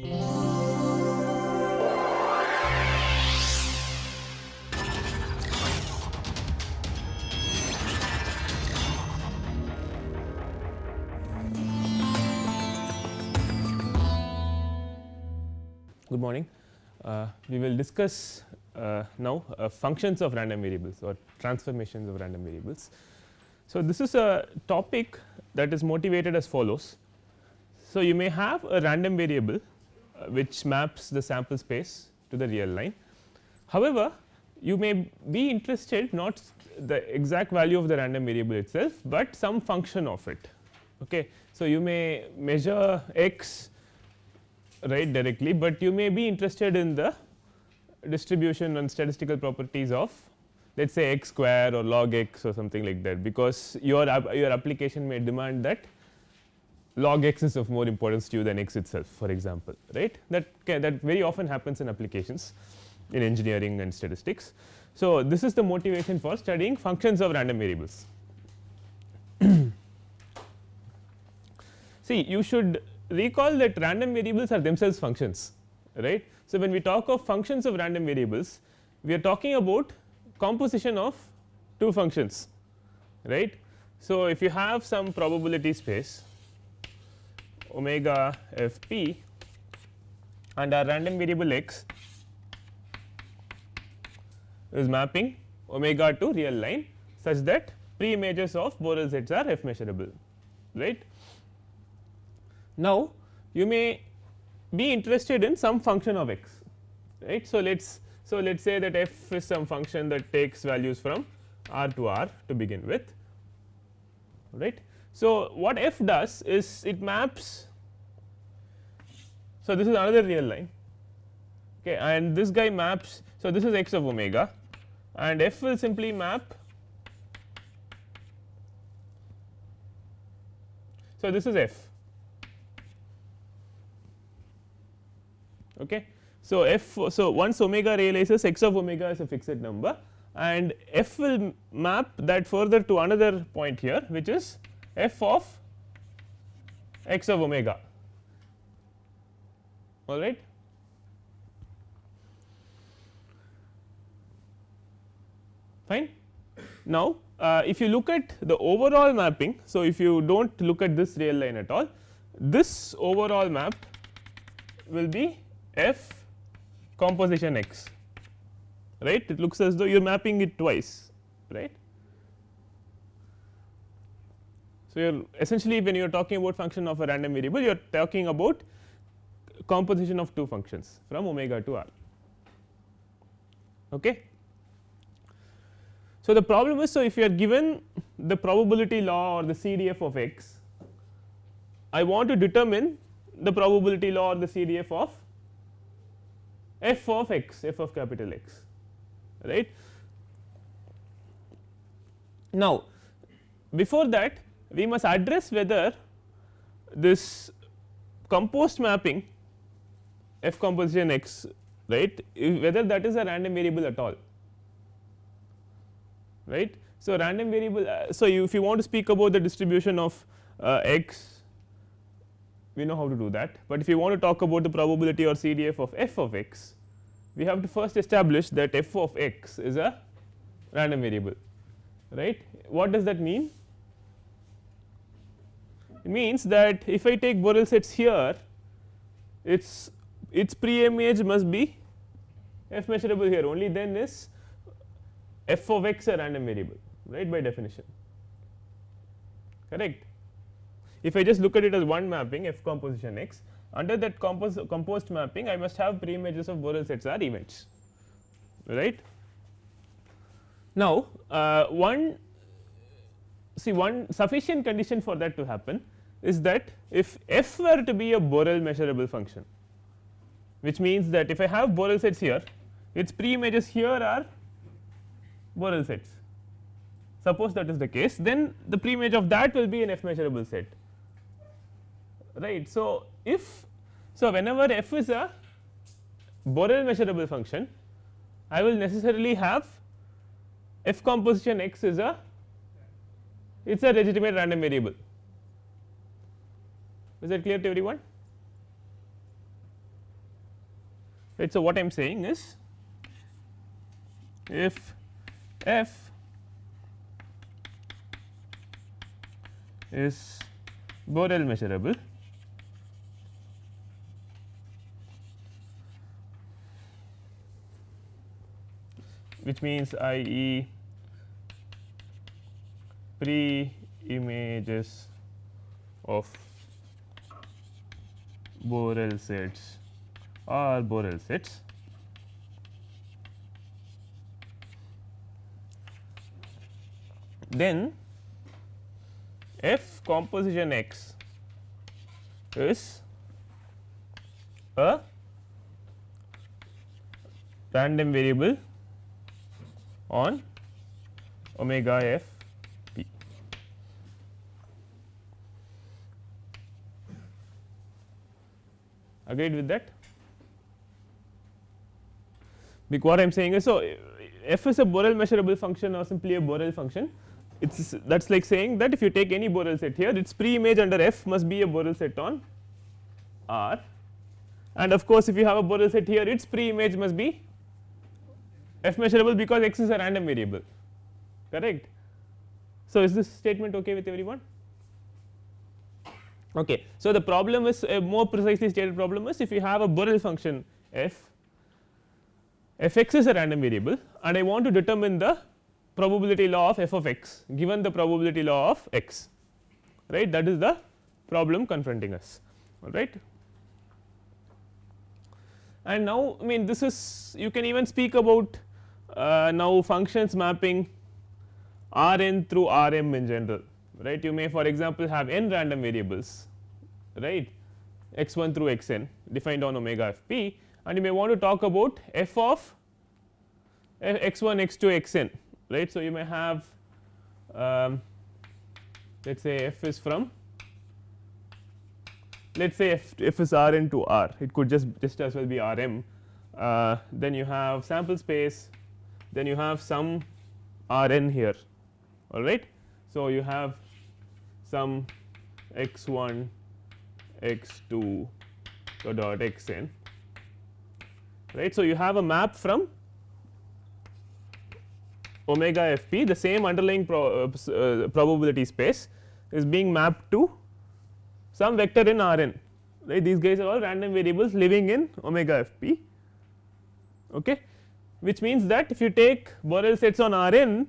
Good morning. Uh, we will discuss uh, now uh, functions of random variables or transformations of random variables. So, this is a topic that is motivated as follows. So, you may have a random variable Uh, which maps the sample space to the real line. However, you may be interested not the exact value of the random variable itself, but some function of it. Okay. So, you may measure x right directly, but you may be interested in the distribution and statistical properties of let us say x square or log x or something like that, because your your application may demand that log x is of more importance to you than x itself for example, right that that very often happens in applications in engineering and statistics. So, this is the motivation for studying functions of random variables. See you should recall that random variables are themselves functions right. So, when we talk of functions of random variables we are talking about composition of two functions right. So, if you have some probability space omega f p and our random variable x is mapping omega to real line such that pre images of Borel sets are f measurable right. Now, you may be interested in some function of x right. So, let us so let us say that f is some function that takes values from r to r to begin with right. So, what f does is it maps so this is another real line okay and this guy maps so this is x of omega and f will simply map so this is f Okay. So, f so once omega realizes x of omega is a fixed number and f will map that further to another point here which is f of x of omega all right. Fine. Now, uh, if you look at the overall mapping. So, if you do not look at this real line at all this overall map will be f composition x right it looks as though you are mapping it twice right. So, you are essentially when you are talking about function of a random variable you are talking about composition of two functions from omega to r. Okay. So, the problem is so if you are given the probability law or the CDF of x I want to determine the probability law or the CDF of f of x f of capital X right. Now, before that we must address whether this composed mapping f composition x right whether that is a random variable at all right. So, random variable uh, so if you want to speak about the distribution of uh, x we know how to do that, but if you want to talk about the probability or CDF of f of x we have to first establish that f of x is a random variable right. What does that mean? Means that if I take Borel sets here its its pre image must be f measurable here only then is f of x a random variable right by definition correct. If I just look at it as one mapping f composition x under that compos composed mapping I must have pre images of Borel sets are events right. Now, uh, one see one sufficient condition for that to happen is that if f were to be a Borel measurable function which means that if I have Borel sets here its pre images here are Borel sets suppose that is the case then the pre image of that will be an f measurable set right. So, if so whenever f is a Borel measurable function I will necessarily have f composition x is a it is a legitimate random variable is that clear to everyone right. So, what I am saying is if f is Borel measurable which means I e pre images of Borel sets. Or Borel sets. Then f composition x is a random variable on omega f Agreed with that? Because what I am saying is so f is a Borel measurable function or simply a Borel function it is that is like saying that if you take any Borel set here its pre image under f must be a Borel set on R and of course, if you have a Borel set here its pre image must be f measurable because x is a random variable correct. So, is this statement okay with everyone? Okay. So, the problem is a more precisely stated problem is if you have a Borel function f f x is a random variable and I want to determine the probability law of f of x given the probability law of x right that is the problem confronting us all right. And now I mean this is you can even speak about uh, now functions mapping R n through R m in general right you may for example have n random variables right? X 1 through x n defined on omega f p. And you may want to talk about f of x 1 x 2 x n right. So, you may have um, let us say f is from let us say f, f is r n to r. It could just just as well be r m uh, then you have sample space. Then you have some r n here. All right. So, you have some x 1 x 2 dot x n right. So, you have a map from omega f p the same underlying uh, uh, probability space is being mapped to some vector in R n. Right these guys are all random variables living in omega f p. Okay? Which means that if you take Borel sets on R n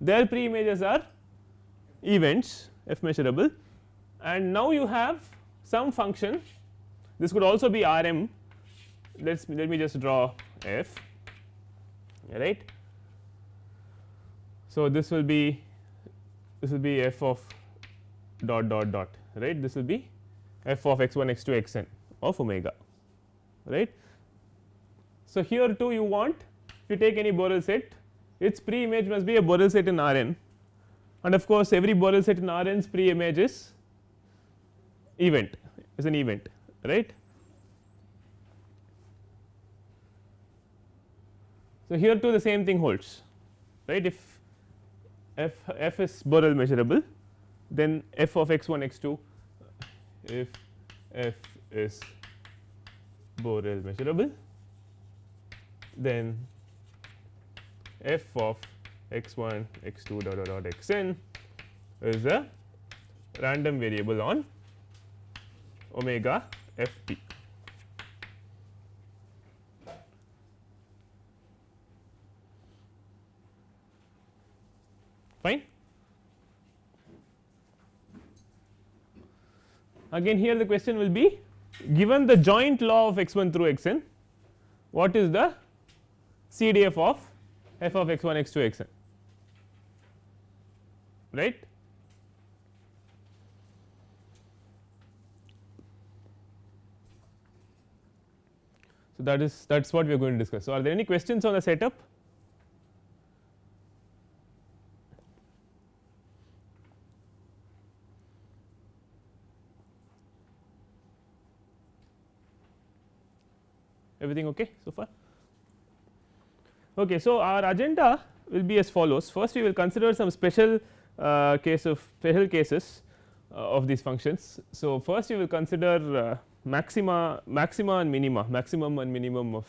their pre images are events f measurable. And now you have some function. This could also be R m let us let me just draw f right? So, this will be this will be f of dot dot dot right? This will be f of x 1 x 2 x n of omega right. So, here too you want if you take any Borel set its pre image must be a Borel set in R n and of course, every Borel set in R n's pre image is event is an event right. So, here too the same thing holds right if f f is Borel measurable then f of x 1 x 2 if f is Borel measurable then f of x 1 x 2 dot dot dot x n is a random variable on omega f p. fine. Again here the question will be given the joint law of x 1 through x n what is the CDF of f of x 1 x 2 x n right. So, that is that is what we are going to discuss. So, are there any questions on the setup? everything okay so far. Okay, so, our agenda will be as follows first we will consider some special uh, case of special cases uh, of these functions. So, first we will consider uh, maxima maxima and minima maximum and minimum of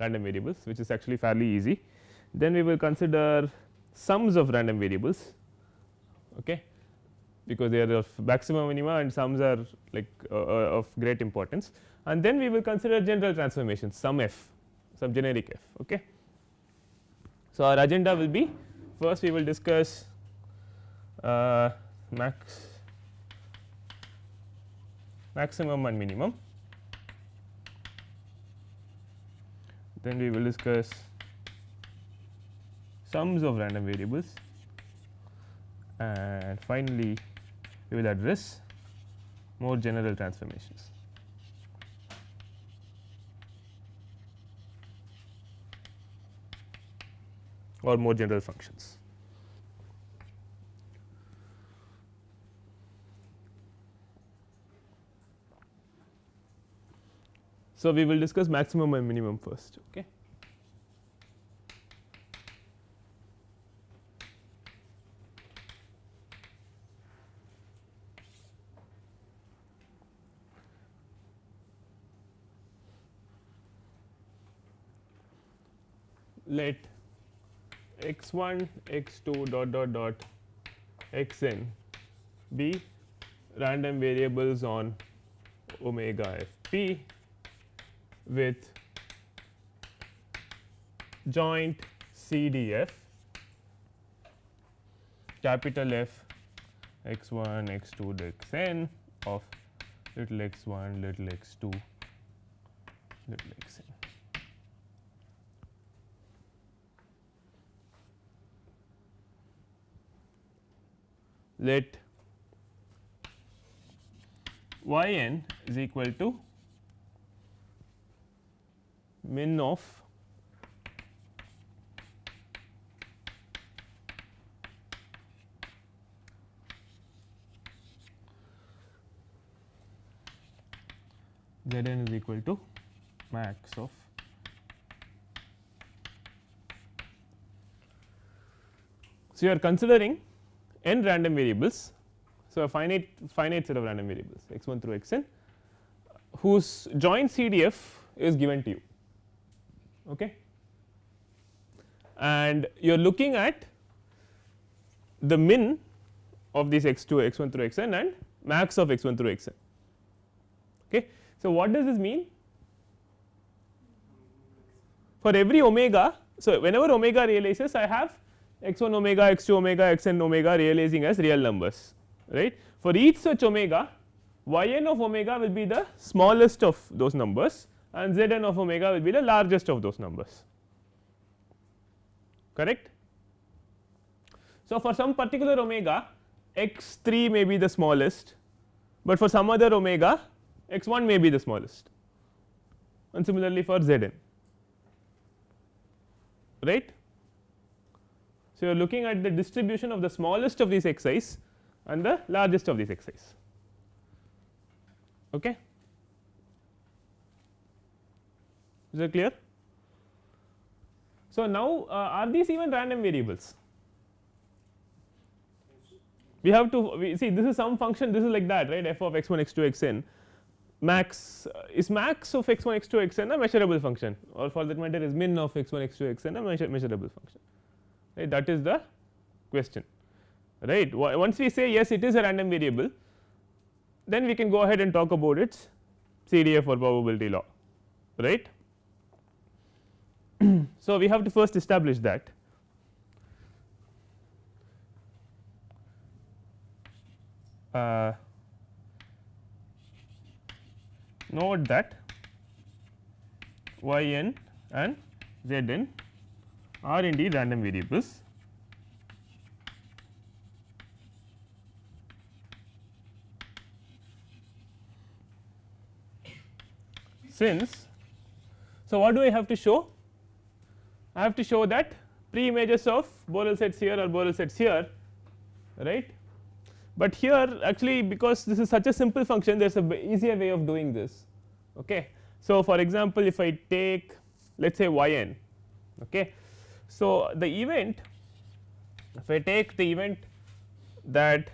random variables which is actually fairly easy. Then we will consider sums of random variables okay, because they are of maximum minima and sums are like uh, uh, of great importance and then we will consider general transformations sum f some generic f. Okay. So, our agenda will be first we will discuss uh, max maximum and minimum then we will discuss sums of random variables and finally we will address more general transformations. or more general functions. So, we will discuss maximum and minimum first. Okay. Let x 1 x 2 dot dot dot x n be random variables on omega f p with joint CDF capital F x 1 x 2 x n of little x 1 little x 2 little x n. Let y n is equal to min of z n is equal to max of So, you are considering n random variables. So, a finite finite set of random variables x 1 through x n whose joint CDF is given to you okay. and you are looking at the min of these x 2 x 1 through x n and max of x 1 through x n. Okay. So, what does this mean? For every omega, so whenever omega realizes I have x 1 omega, x 2 omega, x n omega realizing as real numbers right. For each such omega y n of omega will be the smallest of those numbers and z n of omega will be the largest of those numbers correct. So, for some particular omega x 3 may be the smallest, but for some other omega x 1 may be the smallest and similarly for z n right. So, you are looking at the distribution of the smallest of these x i's and the largest of these x i's. Okay. Is that clear. So, now uh, are these even random variables? We have to we see this is some function this is like that right f of x 1 x 2 x n max uh, is max of x 1 x 2 x n a measurable function or for that matter is min of x 1 x 2 x n a measure measurable function right that is the question right. Once we say yes it is a random variable then we can go ahead and talk about its CDF or probability law right. so, we have to first establish that. Uh, note that y n and z n are indeed random variables. Since so what do I have to show I have to show that pre images of Borel sets here or Borel sets here right. But here actually because this is such a simple function there is a easier way of doing this. Okay. So, for example, if I take let us say y n. Okay. So, the event if I take the event that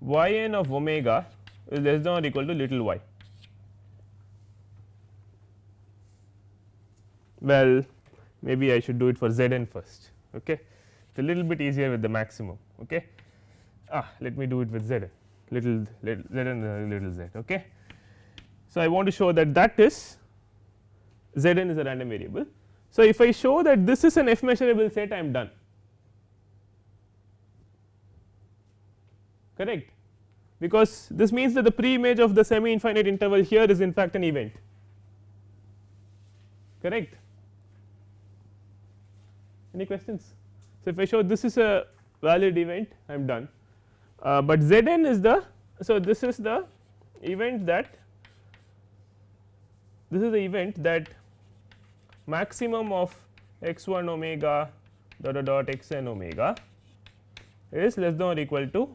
y n of omega is less than or equal to little y. Well, maybe I should do it for z n first okay. it is a little bit easier with the maximum okay. ah let me do it with z n little, little z n little z okay. So, I want to show that that is z n is a random variable. So, if I show that this is an f measurable set I am done correct because this means that the pre image of the semi infinite interval here is in fact an event correct any questions. So, if I show this is a valid event I am done, uh, but z n is the so this is the event that this is the event that maximum of x 1 omega dot dot dot x n omega is less than or equal to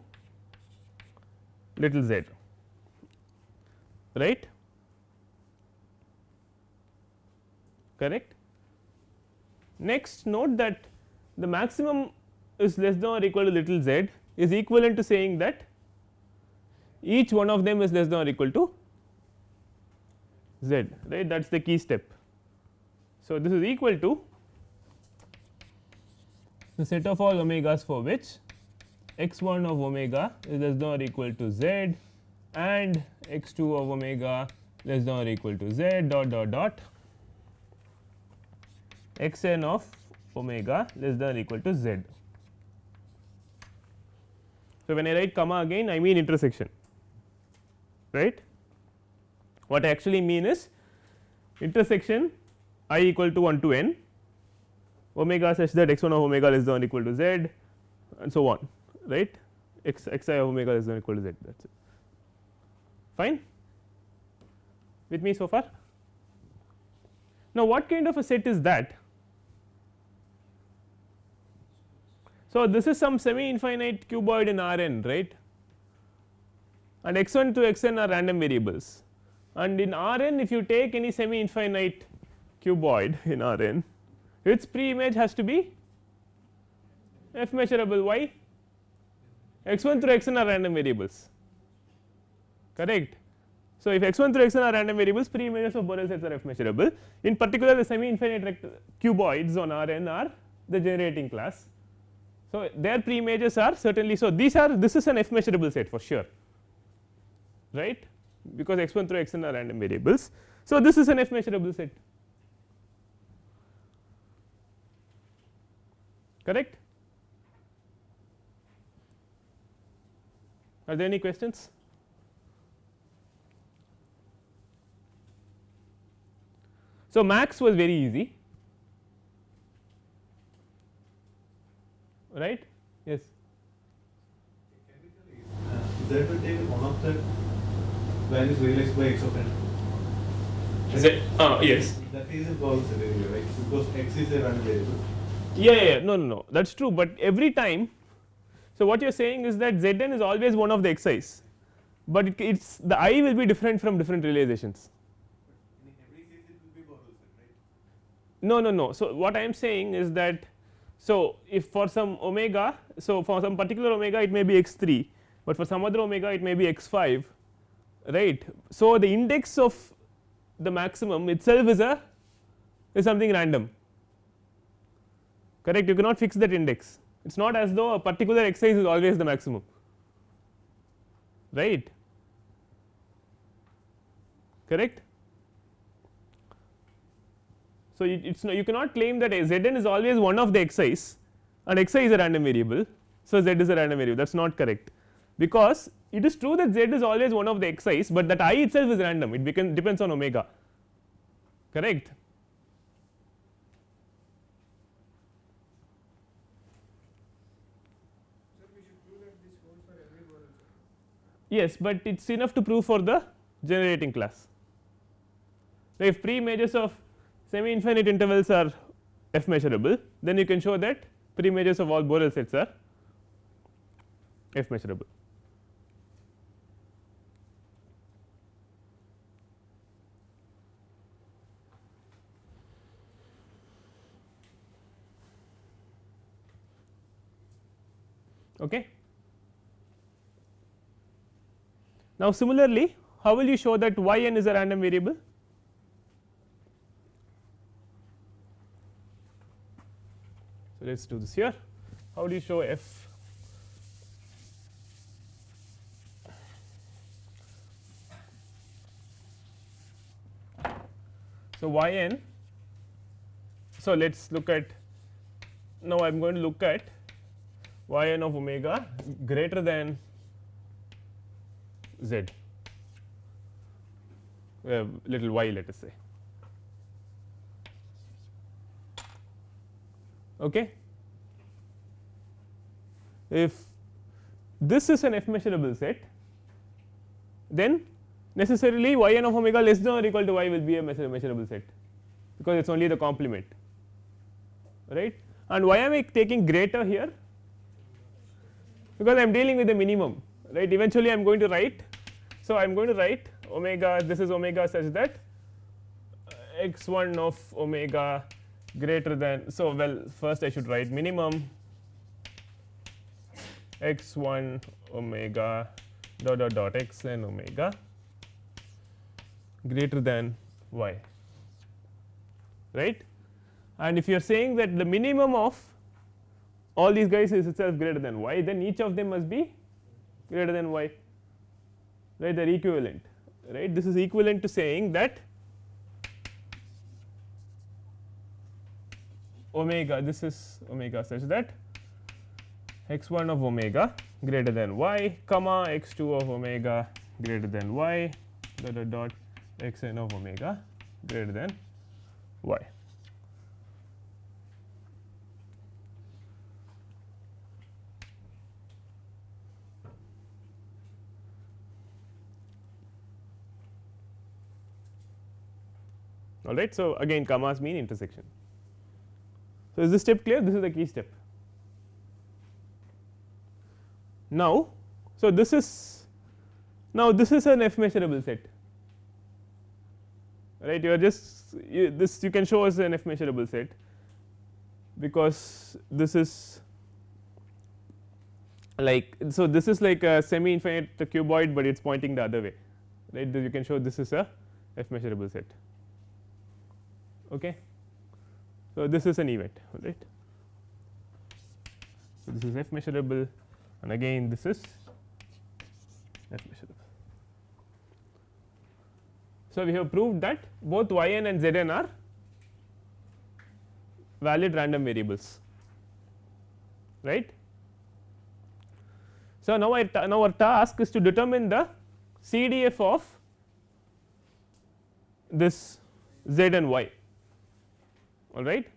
little z right correct. Next note that the maximum is less than or equal to little z is equivalent to saying that each one of them is less than or equal to z right that is the key step. So, this is equal to the set of all omegas for which x 1 of omega is less than or equal to z and x 2 of omega less than or equal to z dot dot dot x n of omega less than or equal to z. So, when I write comma again I mean intersection right. What I actually mean is intersection i equal to 1 to n omega such that x 1 of omega less than or equal to z and so on right x x i of omega less than or equal to z that is it fine with me so far. Now, what kind of a set is that So, this is some semi infinite cuboid in R n right? And x 1 to x n are random variables. And in R n if you take any semi infinite cuboid in R n its pre image has to be f measurable why x 1 through x n are random variables. Correct. So, if x 1 through x n are random variables pre images of Borel sets are f measurable. In particular the semi infinite cuboids on R n are the generating class so, their pre images are certainly so these are this is an f measurable set for sure right because x 1 through x n are random variables. So, this is an f measurable set correct. Are there any questions? So, max was very easy right yes. That will take one of the values realized by x of n? Is it? Uh, yes. That is a Borel set right? Because x is a random variable. Yeah, yeah, yeah. No no no. That is true but every time so what you are saying is that z n is always one of the xi's but it it's the i will be different from different realizations. In every case it will be Borel set right? No no no. So what i am saying is that so, if for some omega, so for some particular omega it may be x 3, but for some other omega it may be x 5 right. So, the index of the maximum itself is a is something random. Correct? You cannot fix that index. It is not as though a particular x is always the maximum. Right? Correct so, it is no, you cannot claim that z n is always one of the x i's and x i is a random variable. So, z is a random variable that is not correct because it is true that z is always one of the x i's, but that i itself is random it become depends on omega correct. Yes, but it is enough to prove for the generating class. So, if pre images of semi infinite intervals are f measurable then you can show that pre images of all Borel sets are f measurable. Okay. Now, similarly how will you show that y n is a random variable let us do this here. How do you show f? So, y n. So, let us look at now I am going to look at y n of omega greater than z uh, little y let us say. Okay. If this is an f measurable set, then necessarily y n of omega less than or equal to y will be a measurable set, because it is only the complement right and why am I taking greater here because I am dealing with the minimum right eventually I am going to write. So, I am going to write omega this is omega such that x 1 of omega greater than. So, well first I should write minimum x 1 omega dot dot dot x n omega greater than y right? And if you are saying that the minimum of all these guys is itself greater than y then each of them must be greater than y right? They are equivalent right? This is equivalent to saying that omega this is omega such that x 1 of omega greater than y comma x 2 of omega greater than y dot dot dot x n of omega greater than y. all right. So, again commas mean intersection. So, is this step clear this is the key step. Now, so this is now this is an f measurable set right you are just you, this you can show as an f measurable set because this is like so this is like a semi infinite cuboid, but it is pointing the other way right you can show this is a f measurable set. Okay. So, this is an event right. So, this is f measurable and again this is f measurable. So, we have proved that both y n and z n are valid random variables right. So, now, I now our task is to determine the CDF of this z and y all right.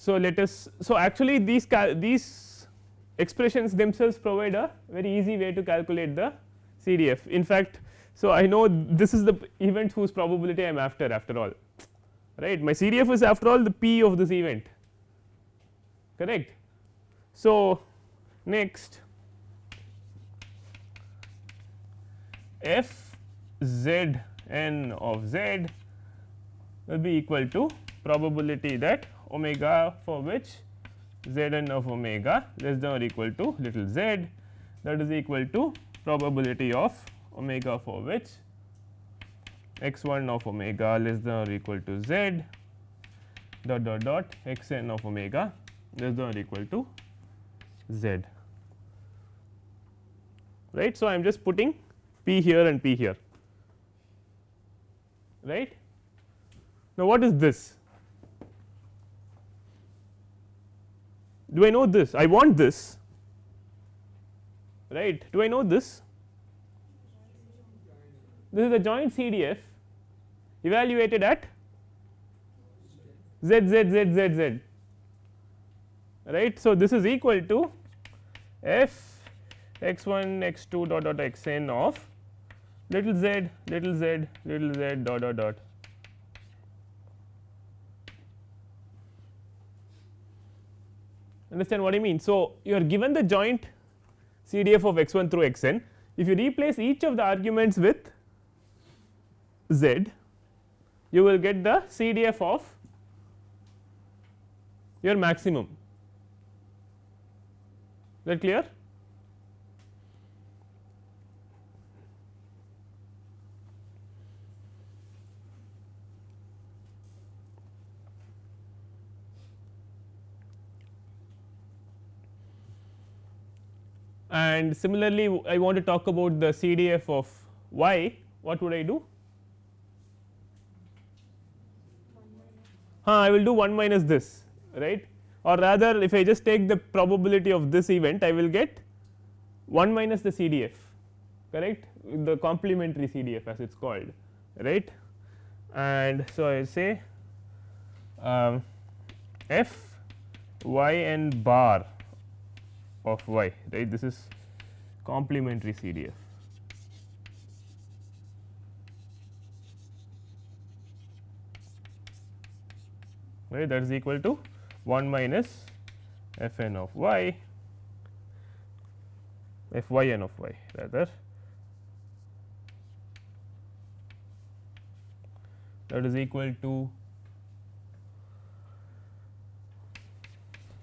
So, let us so actually these these expressions themselves provide a very easy way to calculate the CDF. In fact, so I know this is the event whose probability I am after after all right my CDF is after all the P of this event correct. So, next f z n of z will be equal to probability that omega for which z n of omega less than or equal to little z that is equal to probability of omega for which x 1 of omega less than or equal to z dot dot dot x n of omega less than or equal to z right. So, I am just putting p here and p here right. Now, what is this? Do I know this? I want this right. Do I know this? This is the joint CDF evaluated at z z z z z right. So, this is equal to f x 1 x 2 dot dot x n of little z little z little z dot dot dot understand what I mean. So, you are given the joint CDF of x 1 through x n if you replace each of the arguments with z you will get the CDF of your maximum. Is that clear and similarly I want to talk about the CDF of y. What would I do? Huh, I will do 1 minus this right? Or rather if I just take the probability of this event I will get 1 minus the CDF correct? The complementary CDF as it is called right? And so I say um, f y n bar of y right this is complementary CDF. right that is equal to 1 minus f n of y f y n of y rather that is equal to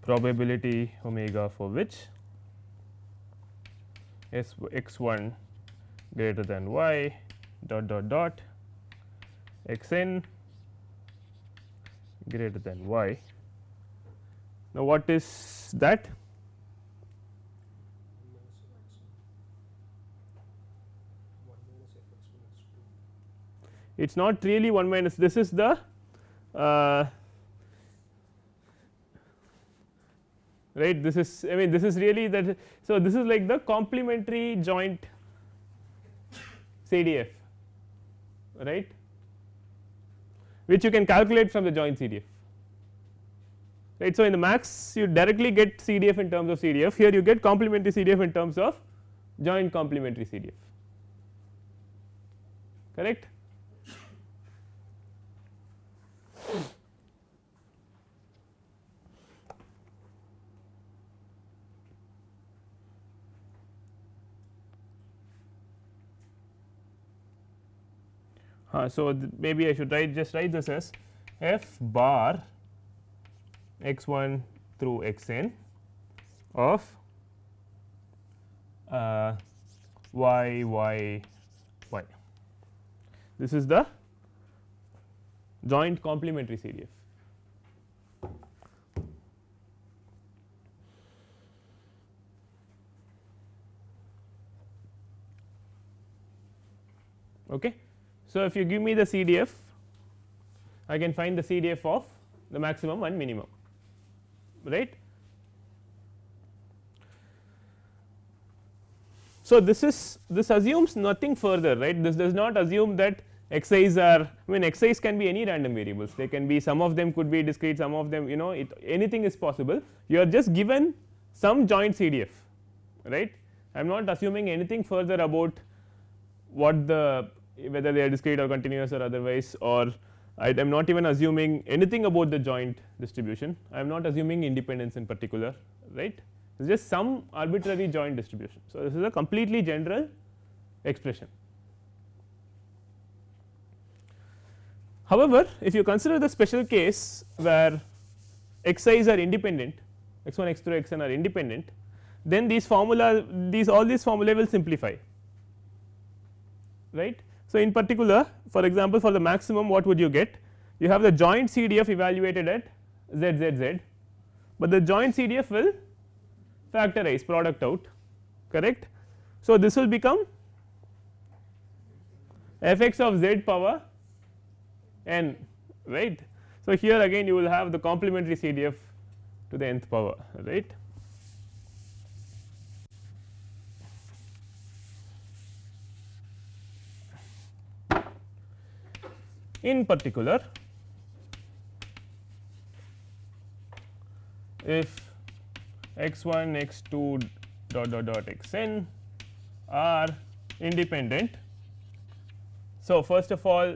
probability omega for which s x 1 greater than y dot dot dot x n greater than y. Now, what is that? It is not really 1 minus this is the uh, right this is I mean this is really that. So, this is like the complementary joint CDF right which you can calculate from the joint CDF right. So, in the max you directly get CDF in terms of CDF here you get complementary CDF in terms of joint complementary CDF correct. Uh, so, maybe I should write just write this as f bar x 1 through x n of uh, y y y. This is the joint complementary CDF. Okay. So, if you give me the CDF I can find the CDF of the maximum and minimum right. So, this is this assumes nothing further right? This does not assume that xi's are I mean xi's can be any random variables. They can be some of them could be discrete some of them you know it anything is possible. You are just given some joint CDF right? I am not assuming anything further about what the whether they are discrete or continuous or otherwise or I am not even assuming anything about the joint distribution I am not assuming independence in particular right it is just some arbitrary joint distribution. So, this is a completely general expression. However, if you consider the special case where xi's are independent x 1 x 2 x n are independent then these formula these all these formulae will simplify right so, in particular for example, for the maximum what would you get you have the joint CDF evaluated at z z z, but the joint CDF will factorize product out correct. So, this will become f x of z power n right. So, here again you will have the complementary CDF to the nth power right. In particular, if x 1 x 2 dot dot dot x n are independent. So, first of all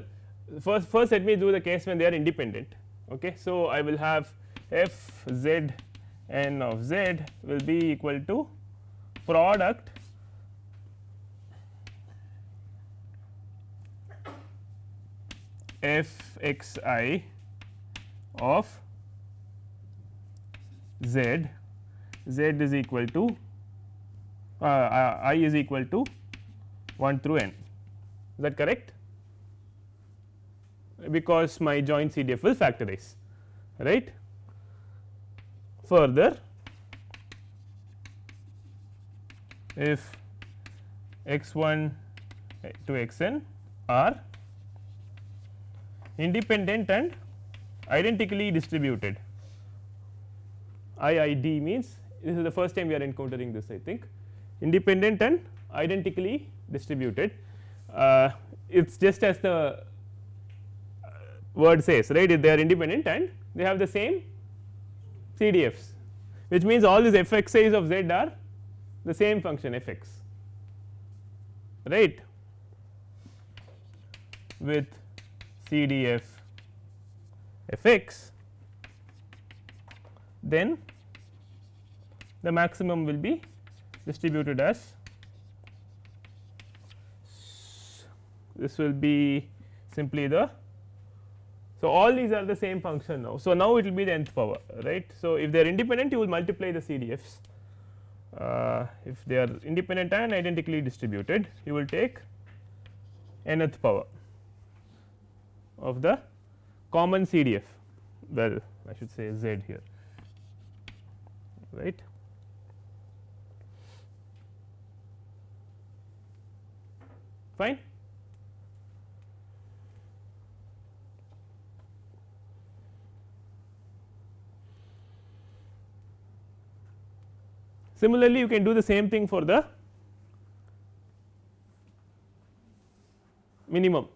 first first let me do the case when they are independent. Okay. So, I will have f z n of z will be equal to product f x i of z, z is equal to uh, i is equal to 1 through n. Is that correct? Because my joint CDF will factorize right. Further if x 1 to x n are independent and identically distributed. IID means this is the first time we are encountering this I think independent and identically distributed. Uh, it is just as the uh, word says right if they are independent and they have the same CDFs which means all these f x i's of z are the same function f x right with CDF f x then the maximum will be distributed as this will be simply the so all these are the same function now. So, now it will be the nth power right. So, if they are independent you will multiply the CDFs uh, if they are independent and identically distributed you will take nth power of the common CDF well I should say z here right. Fine. Similarly, you can do the same thing for the minimum.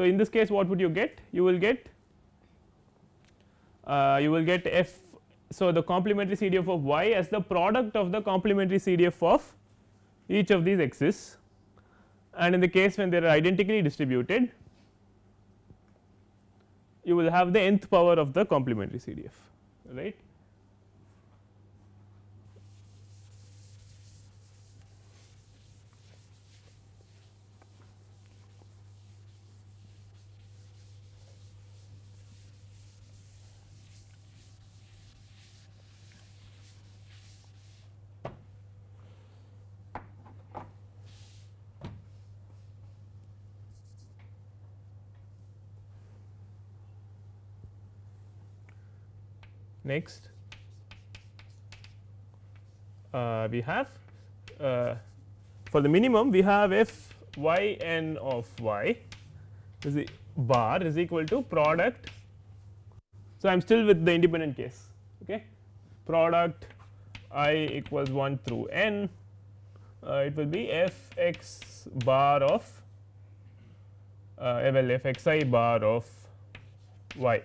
So, in this case what would you get? You will get uh, you will get f. So, the complementary CDF of y as the product of the complementary CDF of each of these x's and in the case when they are identically distributed you will have the nth power of the complementary CDF right. Next, uh, we have uh, for the minimum we have f y n of y is bar is equal to product. So, I am still with the independent case okay. product i equals 1 through n uh, it will be f x bar of uh, well f x i bar of y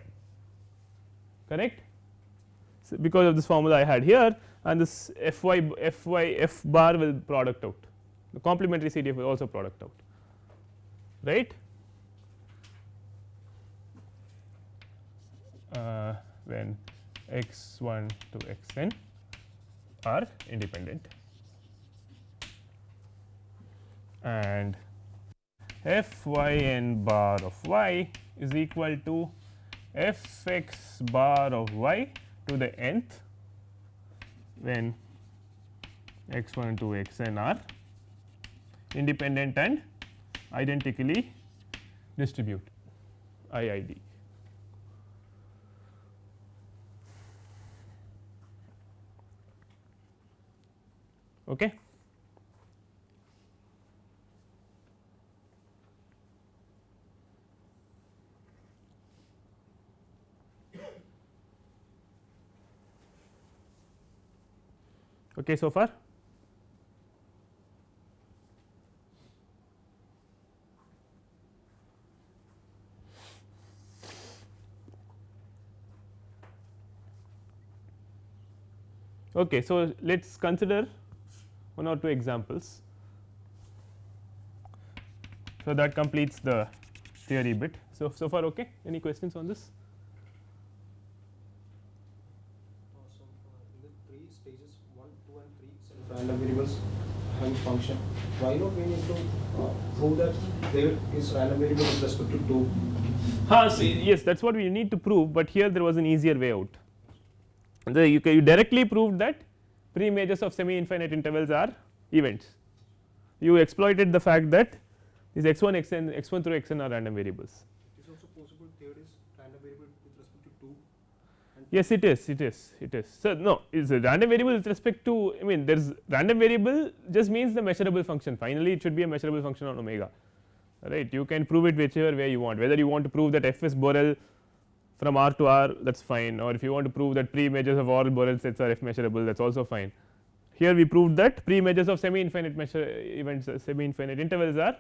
correct because of this formula I had here and this f y f y f bar will product out. The complementary CDF will also product out. Right. Uh, when x 1 to x n are independent. And f y n bar of y is equal to f x bar of y to the nth when x 1 to x n are independent and identically distribute IID. Okay. Okay so far? Okay so let's consider one or two examples. So that completes the theory bit. So so far okay? Any questions on this random variables having function, why not we need to uh, prove that there is random variable with respect to 2? Huh, see, yes that is what we need to prove, but here there was an easier way out. The, you, you directly proved that pre images of semi infinite intervals are events. You exploited the fact that these x 1 x n x 1 through x n are random variables. It is also possible third is random variable with respect to 2 Yes, it is, it is, it is. So, no, is a random variable with respect to, I mean, there is random variable just means the measurable function. Finally, it should be a measurable function on omega, right. You can prove it whichever way you want, whether you want to prove that f is Borel from R to R, that is fine, or if you want to prove that pre images of all Borel sets are f measurable, that is also fine. Here we proved that pre images of semi infinite measure events, uh, semi infinite intervals are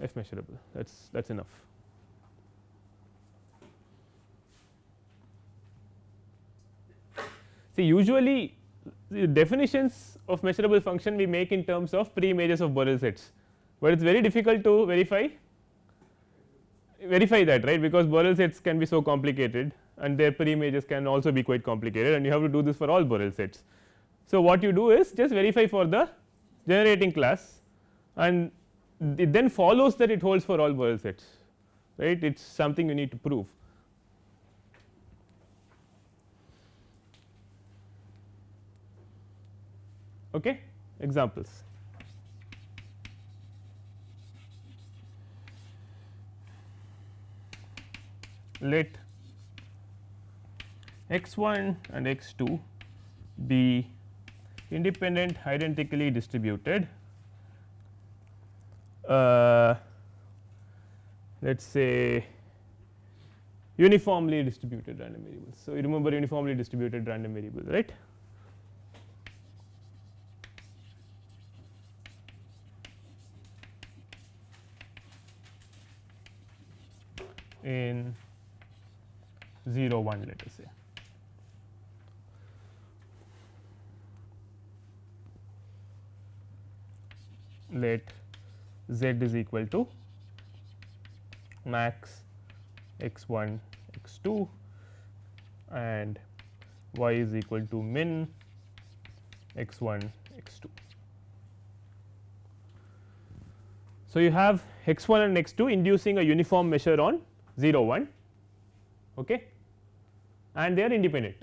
f measurable, that is that is enough. See usually the definitions of measurable function we make in terms of pre images of Borel sets, but it is very difficult to verify verify that right because Borel sets can be so complicated and their pre images can also be quite complicated and you have to do this for all Borel sets. So, what you do is just verify for the generating class and it then follows that it holds for all Borel sets right it is something you need to prove. okay examples let x 1 and x 2 be independent identically distributed uh, let us say uniformly distributed random variables. So, you remember uniformly distributed random variables right in 0 1 let us say. Let z is equal to max x 1 x 2 and y is equal to min x 1 x 2. So, you have x 1 and x 2 inducing a uniform measure on 0 1 okay and they are independent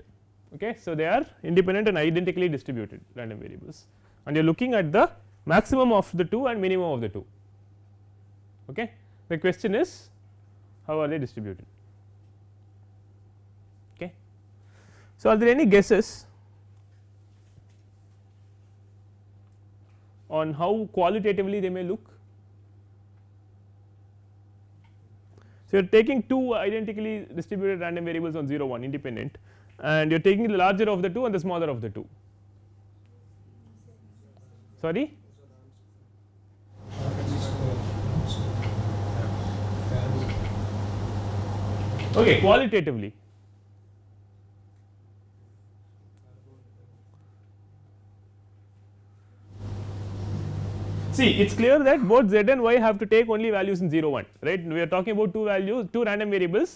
okay? So they are independent and identically distributed random variables. And you are looking at the maximum of the 2 and minimum of the 2 okay? The question is how are they distributed? Okay? So are there any guesses on how qualitatively they may look So, you are taking two identically distributed random variables on 0 1 independent and you are taking the larger of the two and the smaller of the two. Sorry? Okay, qualitatively See it is clear that both z and y have to take only values in 0 1 right? We are talking about two values two random variables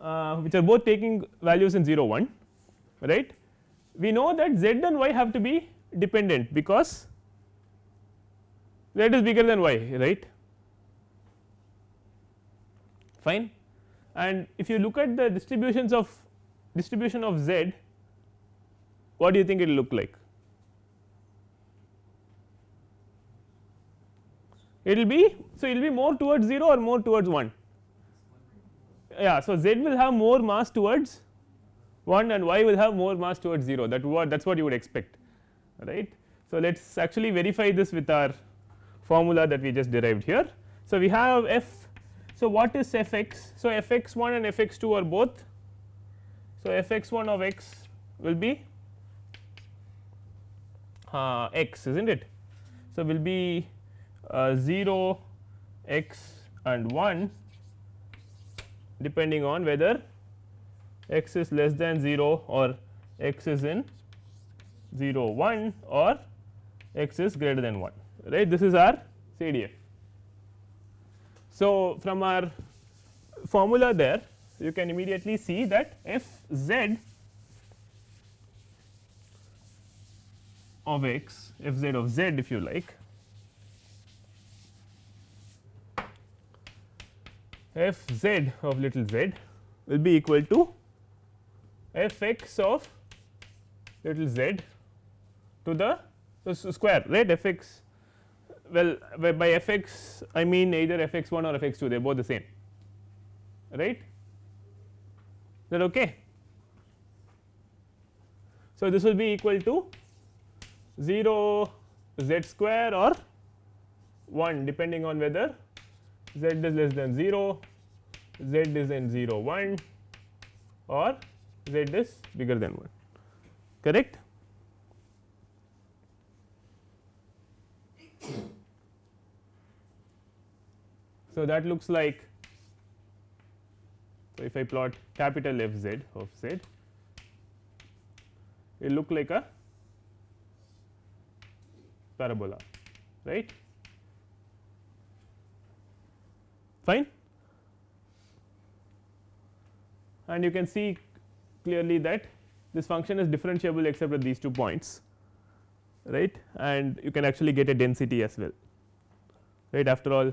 uh, which are both taking values in 0 1 right. We know that z and y have to be dependent because z is bigger than y right? Fine. And if you look at the distributions of distribution of z what do you think it will look like it will be so it will be more towards 0 or more towards 1 yeah so z will have more mass towards 1 and y will have more mass towards 0 that what that is what you would expect right? So let us actually verify this with our formula that we just derived here. So we have f so what is f x so f x 1 and f x 2 are both. So f x 1 of x will be uh, x is not it? So will be Uh, 0 x and 1 depending on whether x is less than 0 or x is in 0 1 or x is greater than 1 right this is our CDF. So, from our formula there you can immediately see that f z of x f z of z if you like f z of little z will be equal to f x of little z to the square right f x well by f x I mean either f x 1 or f x 2 they are both the same right that okay. So, this will be equal to 0 z square or 1 depending on whether z is less than 0, z is in 0 1 or z is bigger than 1 correct. So, that looks like so if I plot capital F z of z it look like a parabola right fine. And you can see clearly that this function is differentiable except at these two points right? And you can actually get a density as well right? After all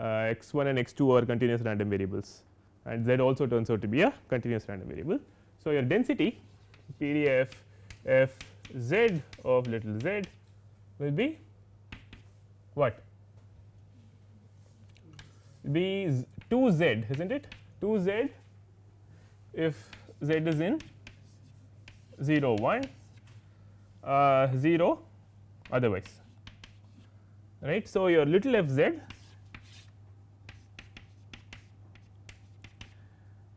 uh, x 1 and x 2 are continuous random variables and z also turns out to be a continuous random variable. So, your density PDF f z of little z will be what be 2 z is not it? 2 z if z is in 0 1 uh, 0 otherwise right. So, your little f z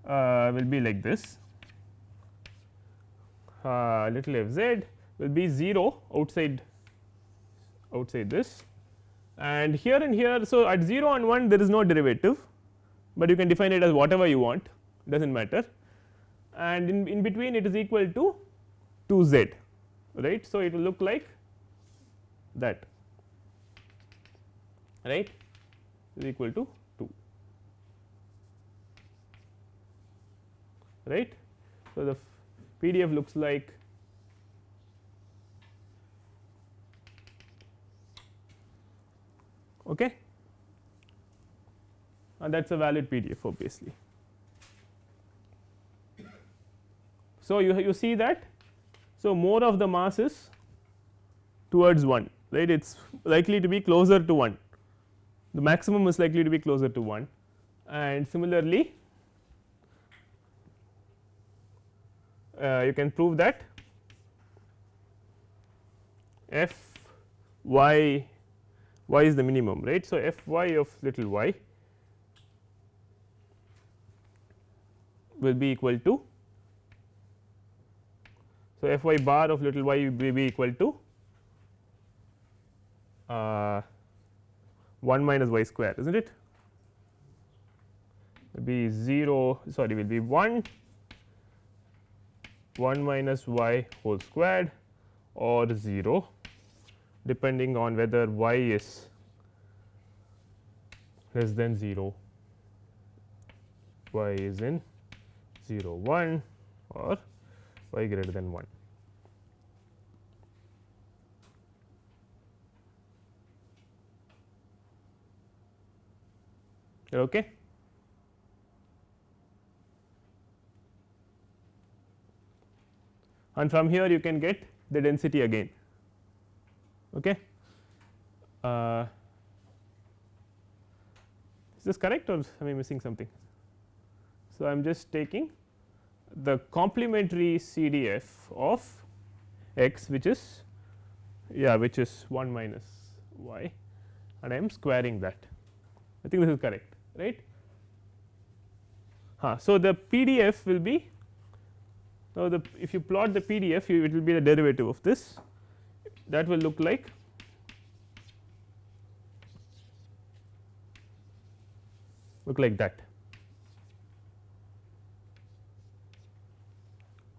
uh, will be like this. Uh, little f z will be 0 outside outside this and here and here. So, at 0 and 1 there is no derivative, but you can define it as whatever you want does not matter and in, in between it is equal to 2 z right. So, it will look like that right is equal to 2 right. So, the PDF looks like okay? And that is a valid PDF obviously. So, you, you see that? So more of the mass is towards 1 right? It is likely to be closer to 1 the maximum is likely to be closer to 1 and similarly uh, you can prove that f y y is the minimum right. So, f y of little y will be equal to so f y bar of little y will be equal to uh, 1 minus y square is not it will be 0 sorry will be 1 1 minus y whole squared or 0 depending on whether y is less than 0, y is in 0 1 or y greater than 1. Okay. and from here you can get the density again. Okay. Uh, is this correct or am I missing something? So, I am just taking the complementary CDF of x which is yeah which is 1 minus y and I am squaring that I think this is correct right. Huh. So, the PDF will be now, the if you plot the PDF you, it will be the derivative of this that will look like look like that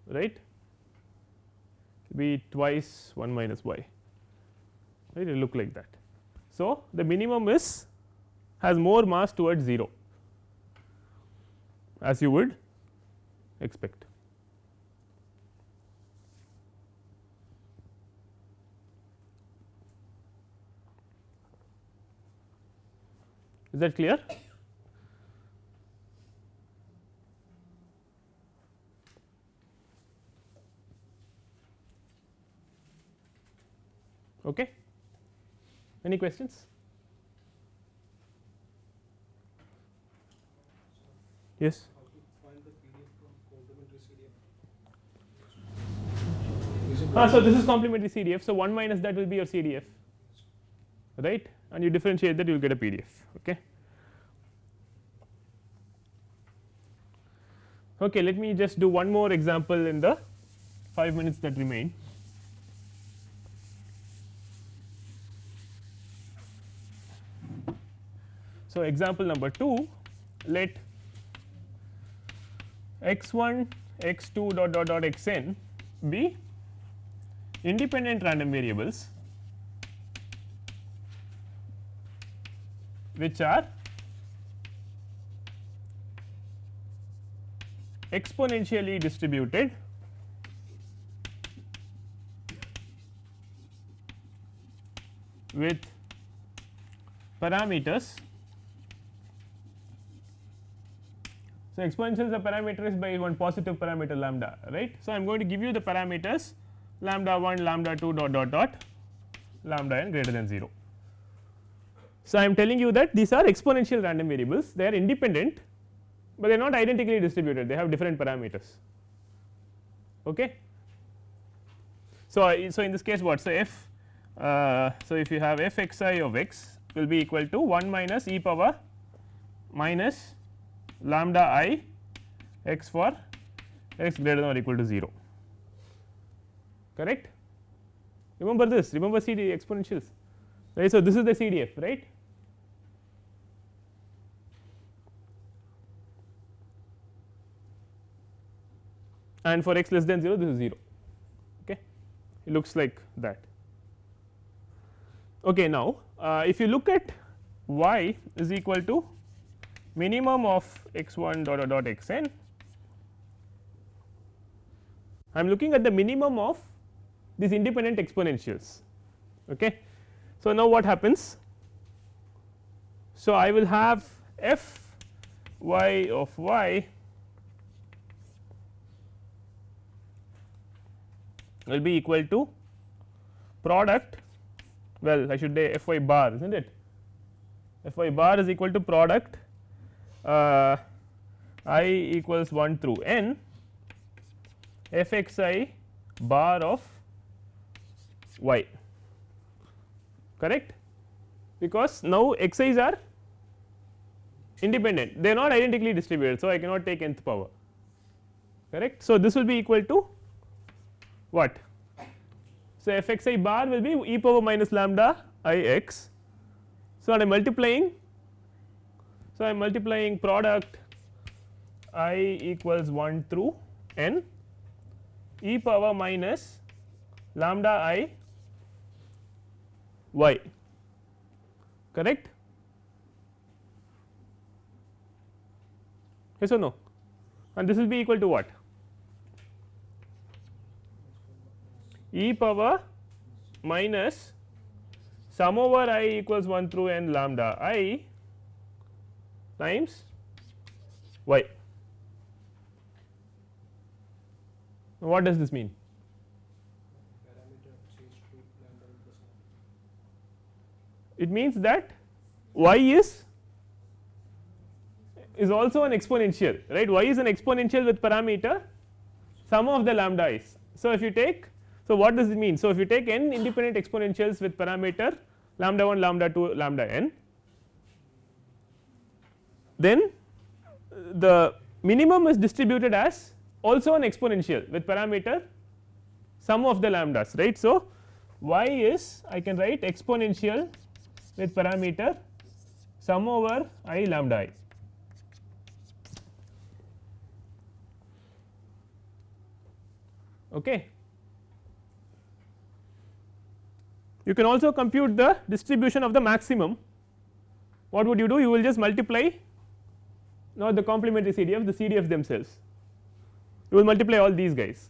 right be twice 1 minus y right it look like that. So, the minimum is has more mass towards 0 as you would expect. is that clear? Okay. Any questions? Yes. Ah, so this is complementary CDF. So, 1 minus that will be your CDF, right and you differentiate that you will get a PDF. Okay. Okay, let me just do one more example in the 5 minutes that remain. So, example number 2 let x 1 x 2 dot dot dot x n be independent random variables which are exponentially distributed with parameters. So, exponential is a parameter is by one positive parameter lambda right. So, I am going to give you the parameters lambda 1 lambda 2 dot dot dot lambda n greater than 0. So, I am telling you that these are exponential random variables they are independent, but they are not identically distributed they have different parameters. Okay. So, so in this case what so f uh, so if you have f x i of x will be equal to 1 minus e power minus lambda i x for x greater than or equal to 0 correct. Remember this remember the exponentials right. So, this is the CDF right. And for x less than 0 this is 0 okay it looks like that. Okay, now, uh, if you look at y is equal to minimum of x 1 dot dot, dot x n, I am looking at the minimum of these independent exponentials. Okay. So, now what happens? So, I will have f y of y will be equal to product well I should say f y bar is not it f y bar is equal to product uh, i equals 1 through n f x i bar of y correct because now x i's are independent they are not identically distributed. So, I cannot take nth power correct. So, this will be equal to what so, f x i bar will be e power minus lambda i x. So, I am multiplying. So, I am multiplying product i equals 1 through n e power minus lambda i y correct yes or no and this will be equal to what e power minus sum over i equals 1 through n lambda i times y. What does this mean? It means that y is is also an exponential right y is an exponential with parameter sum of the lambda is. So, if you take so, what does it mean? So, if you take n independent exponentials with parameter lambda 1 lambda 2 lambda n then the minimum is distributed as also an exponential with parameter sum of the lambdas right. So, y is I can write exponential with parameter sum over i lambda i. Okay. You can also compute the distribution of the maximum. What would you do? You will just multiply not the complementary CDF, the CDF themselves. You will multiply all these guys,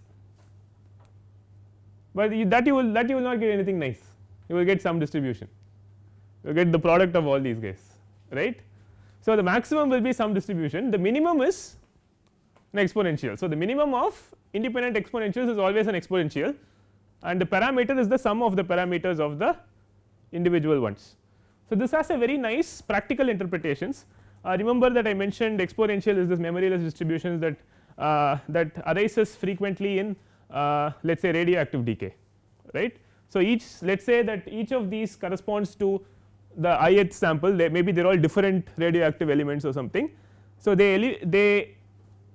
but that you will that you will not get anything nice. You will get some distribution. You get the product of all these guys, right. So, the maximum will be some distribution. The minimum is an exponential. So, the minimum of independent exponentials is always an exponential and the parameter is the sum of the parameters of the individual ones. So, this has a very nice practical interpretations uh, remember that I mentioned exponential is this memoryless distributions that uh, that arises frequently in uh, let us say radioactive decay right. So, each let us say that each of these corresponds to the ith sample they maybe they are all different radioactive elements or something. So, they they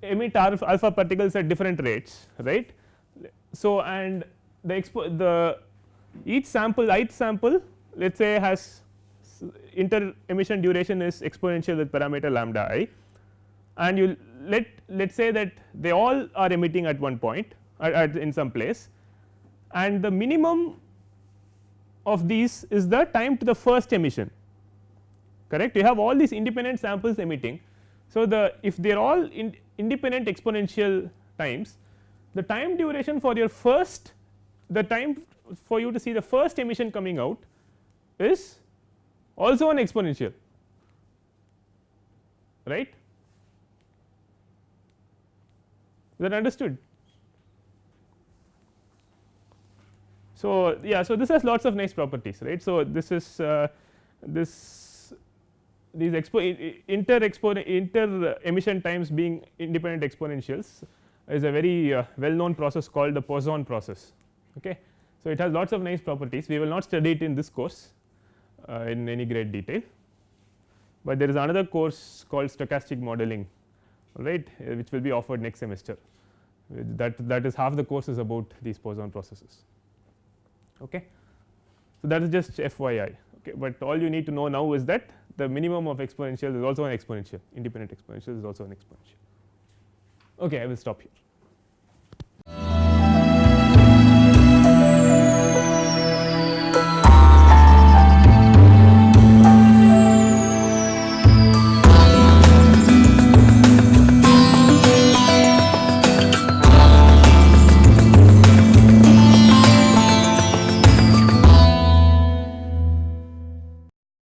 emit alpha, alpha particles at different rates right. So, and the expo the each sample ith sample let us say has inter emission duration is exponential with parameter lambda i and you let let us say that they all are emitting at one point at, at in some place and the minimum of these is the time to the first emission. Correct? You have all these independent samples emitting. So, the if they are all in independent exponential times the time duration for your first the time for you to see the first emission coming out is also an exponential. Right? Is that understood So, yeah so this has lots of nice properties right. So, this is uh, this these expo inter expo inter emission times being independent exponentials is a very uh, well known process called the Poisson process. Okay. So, it has lots of nice properties we will not study it in this course uh, in any great detail, but there is another course called stochastic modeling right which will be offered next semester that that is half the course is about these Poisson processes. Okay. So, that is just FYI, okay. but all you need to know now is that the minimum of exponential is also an exponential independent exponential is also an exponential. Okay, I will stop here.